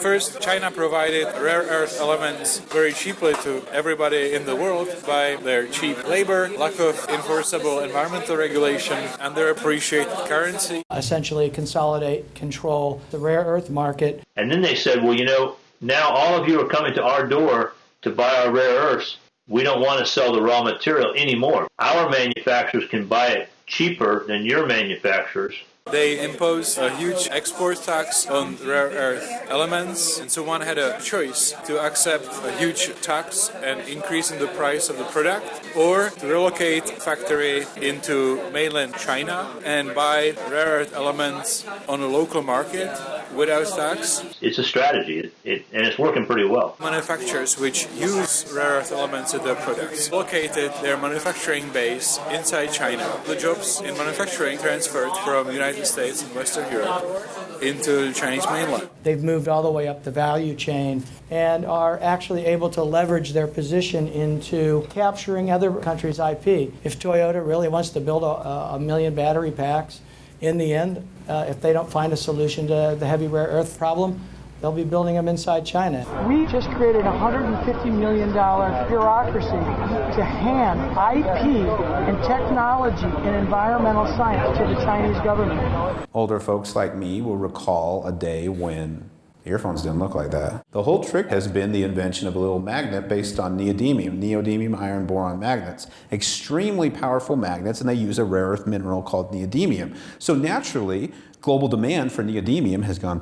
First, China provided rare earth elements very cheaply to everybody in the world by their cheap labor, lack of enforceable environmental regulation, and their appreciated currency. Essentially, consolidate, control the rare earth market. And then they said, well, you know, now all of you are coming to our door to buy our rare earths. We don't want to sell the raw material anymore. Our manufacturers can buy it cheaper than your manufacturers. They imposed a huge export tax on rare earth elements, and so one had a choice to accept a huge tax and increase in the price of the product, or to relocate factory into mainland China and buy rare earth elements on a local market without tax. It's a strategy, it, it, and it's working pretty well. Manufacturers which use rare earth elements in their products located their manufacturing base inside China. The jobs in manufacturing transferred from United States and Western Europe into the Chinese mainland. They've moved all the way up the value chain and are actually able to leverage their position into capturing other countries' IP. If Toyota really wants to build a, a million battery packs, in the end, uh, if they don't find a solution to the heavy rare earth problem, they'll be building them inside China. We just created a $150 million bureaucracy to hand IP and technology and environmental science to the Chinese government. Older folks like me will recall a day when Earphones didn't look like that. The whole trick has been the invention of a little magnet based on neodymium, neodymium iron boron magnets. Extremely powerful magnets, and they use a rare earth mineral called neodymium. So naturally, global demand for neodymium has gone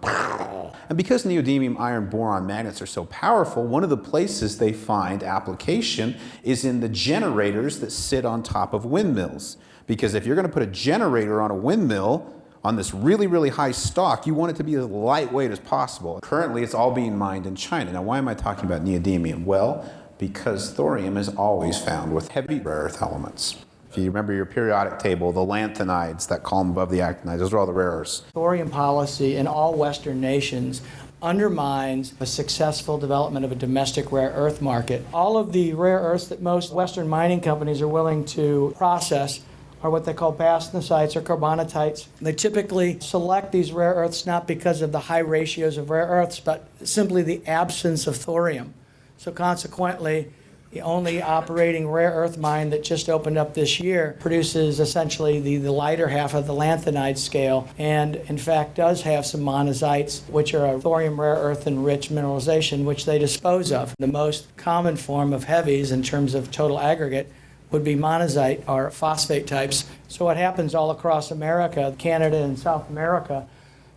and because neodymium iron boron magnets are so powerful, one of the places they find application is in the generators that sit on top of windmills. Because if you're going to put a generator on a windmill, on this really, really high stock, you want it to be as lightweight as possible. Currently, it's all being mined in China. Now, why am I talking about neodymium? Well, because thorium is always found with heavy rare earth elements. If you remember your periodic table, the lanthanides, that column above the actinides, those are all the rare earths. Thorium policy in all Western nations undermines a successful development of a domestic rare earth market. All of the rare earths that most Western mining companies are willing to process are what they call bastnasites or carbonatites. They typically select these rare earths not because of the high ratios of rare earths, but simply the absence of thorium. So consequently, the only operating rare earth mine that just opened up this year produces essentially the, the lighter half of the lanthanide scale and in fact does have some monazites which are a thorium rare earth enriched mineralization which they dispose of. The most common form of heavies in terms of total aggregate would be monazite or phosphate types. So what happens all across America, Canada and South America,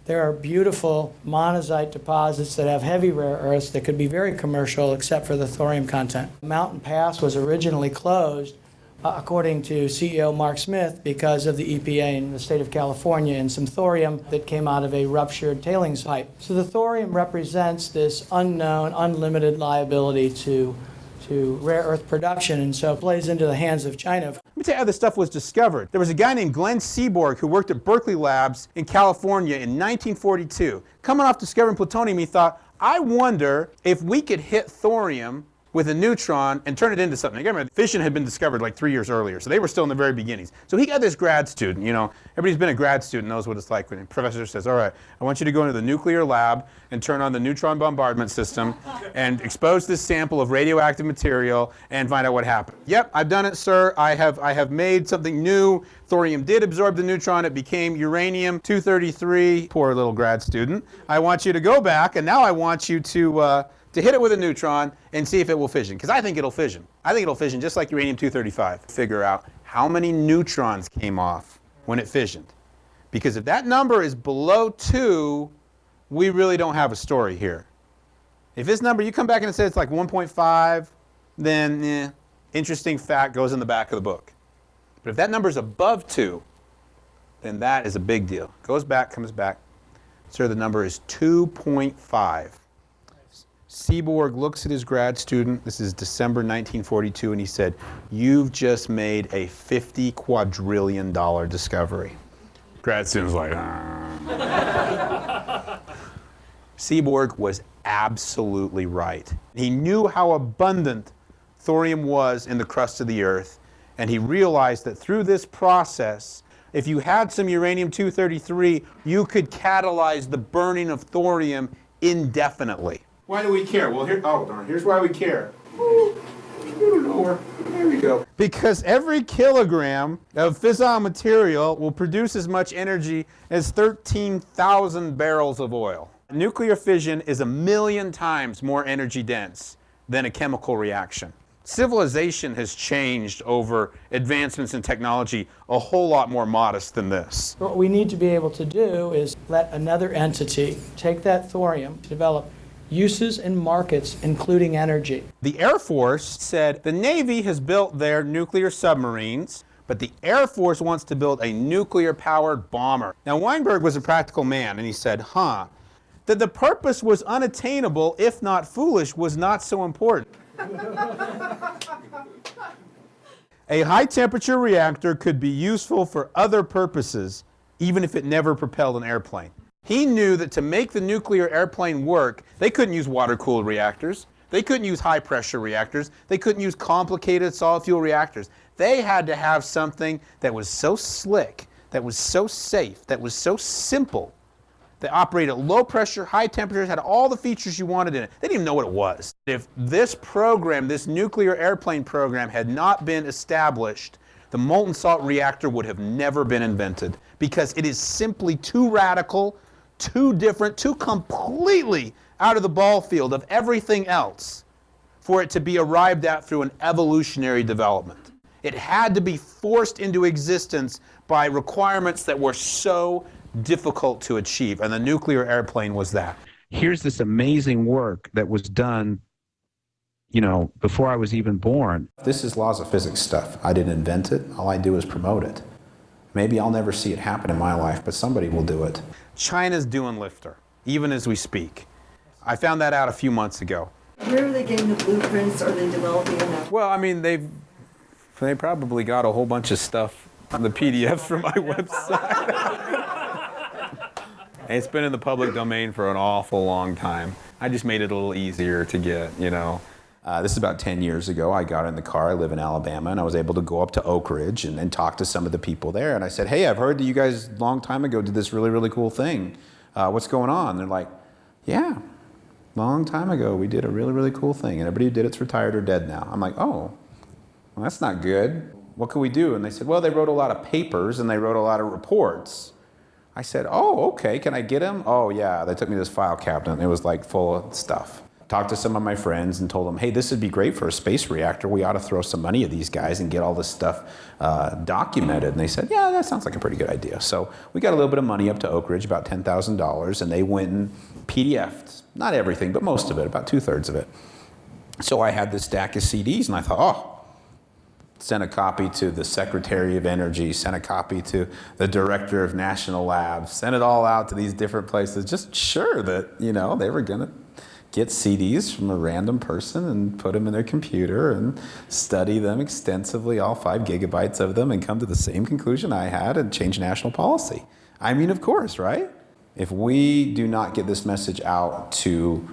there are beautiful monazite deposits that have heavy rare earths that could be very commercial except for the thorium content. Mountain Pass was originally closed uh, according to CEO Mark Smith, because of the EPA in the state of California and some thorium that came out of a ruptured tailings pipe. So the thorium represents this unknown, unlimited liability to to rare earth production, and so it plays into the hands of China. Let me tell you how this stuff was discovered. There was a guy named Glenn Seaborg who worked at Berkeley Labs in California in 1942. Coming off discovering plutonium, he thought, I wonder if we could hit thorium with a neutron and turn it into something. Again, fission had been discovered like three years earlier, so they were still in the very beginnings. So he got this grad student, you know, everybody's been a grad student knows what it's like when a professor says, all right, I want you to go into the nuclear lab and turn on the neutron bombardment system and expose this sample of radioactive material and find out what happened. Yep, I've done it, sir. I have, I have made something new. Thorium did absorb the neutron. It became uranium-233. Poor little grad student. I want you to go back, and now I want you to uh, to hit it with a neutron and see if it will fission. Because I think it'll fission. I think it'll fission just like uranium-235. Figure out how many neutrons came off when it fissioned. Because if that number is below 2, we really don't have a story here. If this number, you come back and it says it's like 1.5, then eh, interesting fact goes in the back of the book. But if that number is above 2, then that is a big deal. Goes back, comes back. Sir, the number is 2.5. Seaborg looks at his grad student, this is December 1942, and he said, You've just made a 50 quadrillion dollar discovery. Grad student's like, ah. Seaborg was absolutely right. He knew how abundant thorium was in the crust of the earth, and he realized that through this process, if you had some uranium-233, you could catalyze the burning of thorium indefinitely. Why do we care? Well, here, oh, darn, here's why we care. There we go. Because every kilogram of fissile material will produce as much energy as 13,000 barrels of oil. Nuclear fission is a million times more energy dense than a chemical reaction. Civilization has changed over advancements in technology a whole lot more modest than this. What we need to be able to do is let another entity take that thorium, develop uses and markets, including energy. The Air Force said the Navy has built their nuclear submarines, but the Air Force wants to build a nuclear powered bomber. Now, Weinberg was a practical man, and he said, huh, that the purpose was unattainable, if not foolish, was not so important. a high temperature reactor could be useful for other purposes, even if it never propelled an airplane. He knew that to make the nuclear airplane work, they couldn't use water cooled reactors. They couldn't use high pressure reactors. They couldn't use complicated solid fuel reactors. They had to have something that was so slick, that was so safe, that was so simple, that operated at low pressure, high temperatures, had all the features you wanted in it. They didn't even know what it was. If this program, this nuclear airplane program, had not been established, the molten salt reactor would have never been invented because it is simply too radical too different, too completely out of the ball field of everything else for it to be arrived at through an evolutionary development. It had to be forced into existence by requirements that were so difficult to achieve, and the nuclear airplane was that. Here's this amazing work that was done, you know, before I was even born. This is laws of physics stuff. I didn't invent it, all I do is promote it. Maybe I'll never see it happen in my life, but somebody will do it. China's doing lifter, even as we speak. I found that out a few months ago. Where are they getting the blueprints? Are they developing them? Well, I mean, they've they probably got a whole bunch of stuff on the PDFs from my website. it's been in the public domain for an awful long time. I just made it a little easier to get, you know. Uh, this is about 10 years ago. I got in the car. I live in Alabama, and I was able to go up to Oak Ridge and, talk to some of the people there. And I said, Hey, I've heard that you guys a long time ago did this really, really cool thing. Uh, what's going on? And they're like, Yeah, long time ago we did a really, really cool thing. And everybody who did it's retired or dead now. I'm like, Oh, well, that's not good. What can we do? And they said, Well, they wrote a lot of papers and they wrote a lot of reports. I said, Oh, okay, can I get them? Oh, yeah. They took me to this file cabinet and it was like full of stuff talked to some of my friends and told them, hey, this would be great for a space reactor. We ought to throw some money at these guys and get all this stuff uh, documented. And they said, yeah, that sounds like a pretty good idea. So we got a little bit of money up to Oak Ridge, about $10,000, and they went and PDF'd, not everything, but most of it, about two thirds of it. So I had this stack of CDs and I thought, oh, sent a copy to the Secretary of Energy, sent a copy to the Director of National Labs, sent it all out to these different places, just sure that, you know, they were going to get CDs from a random person and put them in their computer and study them extensively, all five gigabytes of them, and come to the same conclusion I had and change national policy. I mean, of course, right? If we do not get this message out to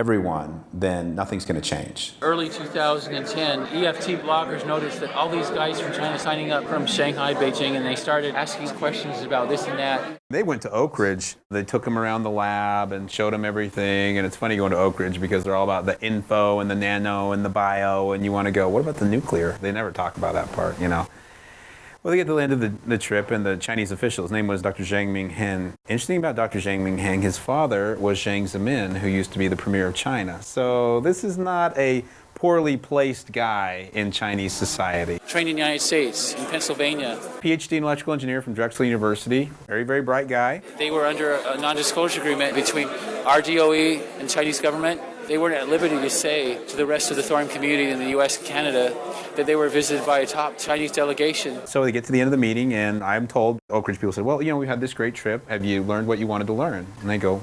everyone, then nothing's going to change. Early 2010, EFT bloggers noticed that all these guys from China signing up from Shanghai, Beijing, and they started asking questions about this and that. They went to Oak Ridge. They took them around the lab and showed them everything. And it's funny going to Oak Ridge because they're all about the info and the nano and the bio. And you want to go, what about the nuclear? They never talk about that part, you know. Well, they get to the end of the, the trip, and the Chinese official, his name was Dr. Jiang Mianheng. Interesting about Dr. Jiang Mianheng, his father was Jiang Zemin, who used to be the premier of China. So this is not a poorly placed guy in Chinese society. Trained in the United States, in Pennsylvania. PhD in electrical engineer from Drexel University. Very, very bright guy. They were under a non-disclosure agreement between RDOE and Chinese government they weren't at liberty to say to the rest of the thorium community in the U.S. and Canada that they were visited by a top Chinese delegation. So they get to the end of the meeting, and I'm told Oak Ridge people said, "Well, you know, we had this great trip. Have you learned what you wanted to learn?" And they go,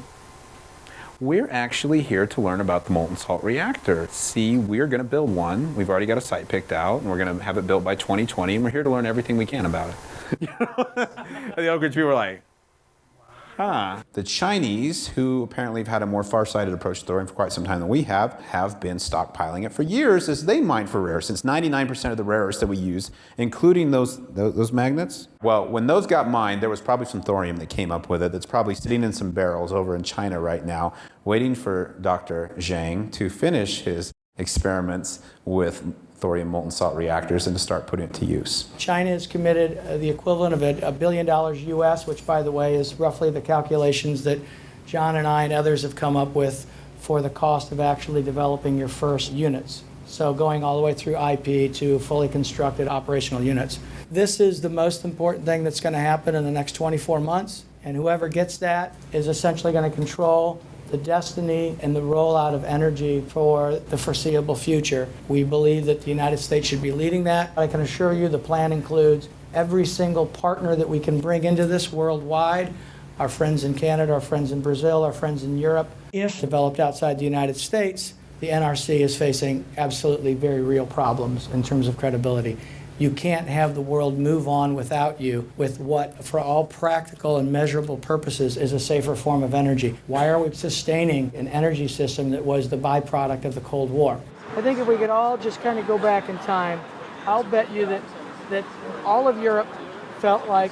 we're actually here to learn about the molten salt reactor. See, we're going to build one. We've already got a site picked out, and we're going to have it built by 2020, and we're here to learn everything we can about it. and the Oak Ridge people were like, Huh. The Chinese, who apparently have had a more far-sighted approach to thorium for quite some time than we have, have been stockpiling it for years as they mine for rare, since 99% of the rare earths that we use, including those, those, those magnets, well, when those got mined, there was probably some thorium that came up with it that's probably sitting in some barrels over in China right now, waiting for Dr. Jiang to finish his experiments with thorium molten salt reactors and to start putting it to use. China has committed uh, the equivalent of a, a billion dollars US, which, by the way, is roughly the calculations that John and I and others have come up with for the cost of actually developing your first units. So, going all the way through IP to fully constructed operational units. This is the most important thing that's going to happen in the next 24 months, and whoever gets that is essentially going to control the destiny and the rollout of energy for the foreseeable future. We believe that the United States should be leading that. I can assure you the plan includes every single partner that we can bring into this worldwide our friends in Canada, our friends in Brazil, our friends in Europe. If developed outside the United States, the NRC is facing absolutely very real problems in terms of credibility. You can't have the world move on without you with what, for all practical and measurable purposes, is a safer form of energy. Why are we sustaining an energy system that was the byproduct of the Cold War? I think if we could all just kind of go back in time, I'll bet you that, that all of Europe felt like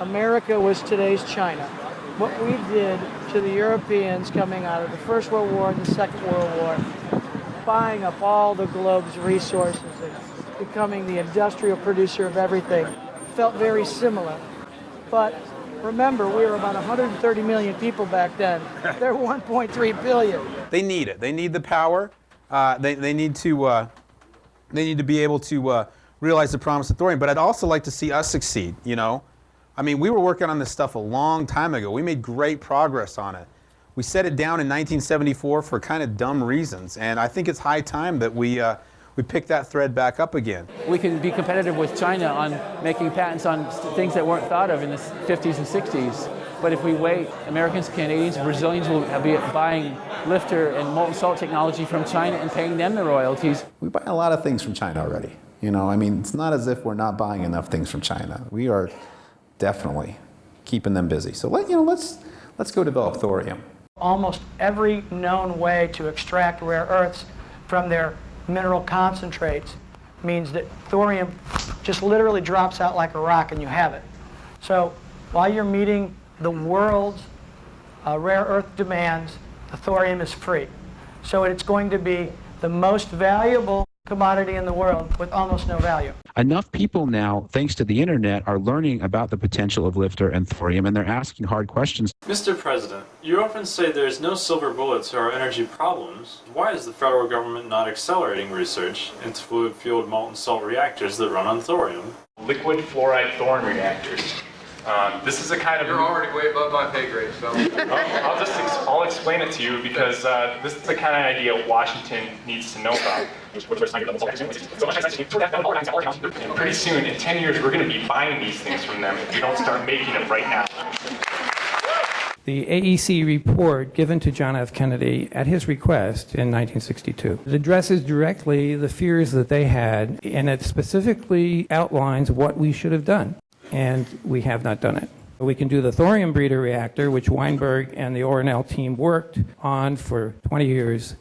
America was today's China. What we did to the Europeans coming out of the First World War and the Second World War, buying up all the globe's resources becoming the industrial producer of everything, felt very similar. But remember, we were about 130 million people back then. They're 1.3 billion. They need it. They need the power. Uh, they, they need to uh, they need to be able to uh, realize the promise of thorium. But I'd also like to see us succeed. You know, I mean, we were working on this stuff a long time ago. We made great progress on it. We set it down in 1974 for kind of dumb reasons, and I think it's high time that we uh, we pick that thread back up again. We can be competitive with China on making patents on things that weren't thought of in the 50s and 60s. But if we wait, Americans, Canadians, Brazilians will be buying lifter and molten salt technology from China and paying them the royalties. We buy a lot of things from China already. You know, I mean, it's not as if we're not buying enough things from China. We are definitely keeping them busy. So let you know, let's let's go develop thorium. almost every known way to extract rare earths from their mineral concentrates means that thorium just literally drops out like a rock and you have it. So while you're meeting the world's uh, rare earth demands, the thorium is free. So it's going to be the most valuable commodity in the world with almost no value. enough people now, thanks to the internet, are learning about the potential of lifter and thorium, and they're asking hard questions. Mr. President, you often say there's no silver bullet to our energy problems. Why is the federal government not accelerating research into fluid fueled molten salt reactors that run on thorium? liquid fluoride thorium reactors. Um, this is a kind of. You're already way above my pay grade, so. I'll, I'll just ex- I'll explain it to you because uh, this is the kind of idea Washington needs to know about. Pretty soon, in 10 years, we're going to be buying these things from them if we don't start making them right now. The AEC report given to John F. Kennedy at his request in 1962 addresses directly the fears that they had, and it specifically outlines what we should have done, and we have not done it. We can do the thorium breeder reactor, which Weinberg and the ORNL team worked on for 20 years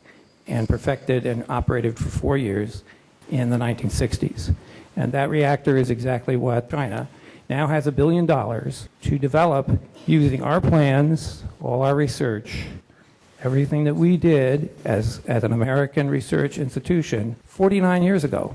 and perfected and operated for four years in the 1960s. And that reactor is exactly what China now has a billion dollars to develop using our plans, all our research, everything that we did as, as an American research institution 49 years ago.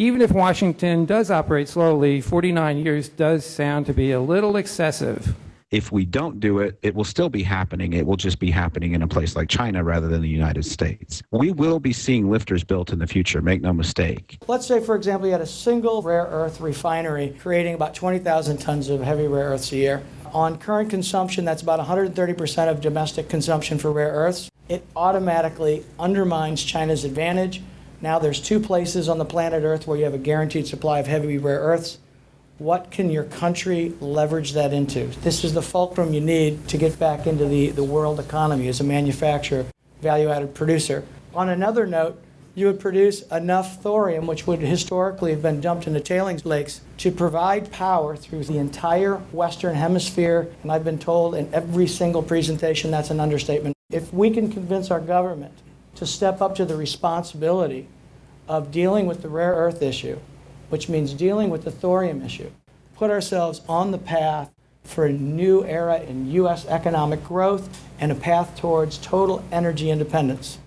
Even if Washington does operate slowly, 49 years does sound to be a little excessive. If we don't do it, it will still be happening. It will just be happening in a place like China rather than the United States. We will be seeing lifters built in the future, make no mistake. Let's say, for example, you had a single rare earth refinery creating about 20,000 tons of heavy rare earths a year. On current consumption, that's about 130% of domestic consumption for rare earths. It automatically undermines China's advantage. Now there's two places on the planet Earth where you have a guaranteed supply of heavy rare earths. What can your country leverage that into? This is the fulcrum you need to get back into the, the world economy as a manufacturer, value added producer. On another note, you would produce enough thorium, which would historically have been dumped into tailings lakes, to provide power through the entire Western Hemisphere. And I've been told in every single presentation that's an understatement. If we can convince our government to step up to the responsibility of dealing with the rare earth issue, which means dealing with the thorium issue, put ourselves on the path for a new era in U.S. economic growth and a path towards total energy independence.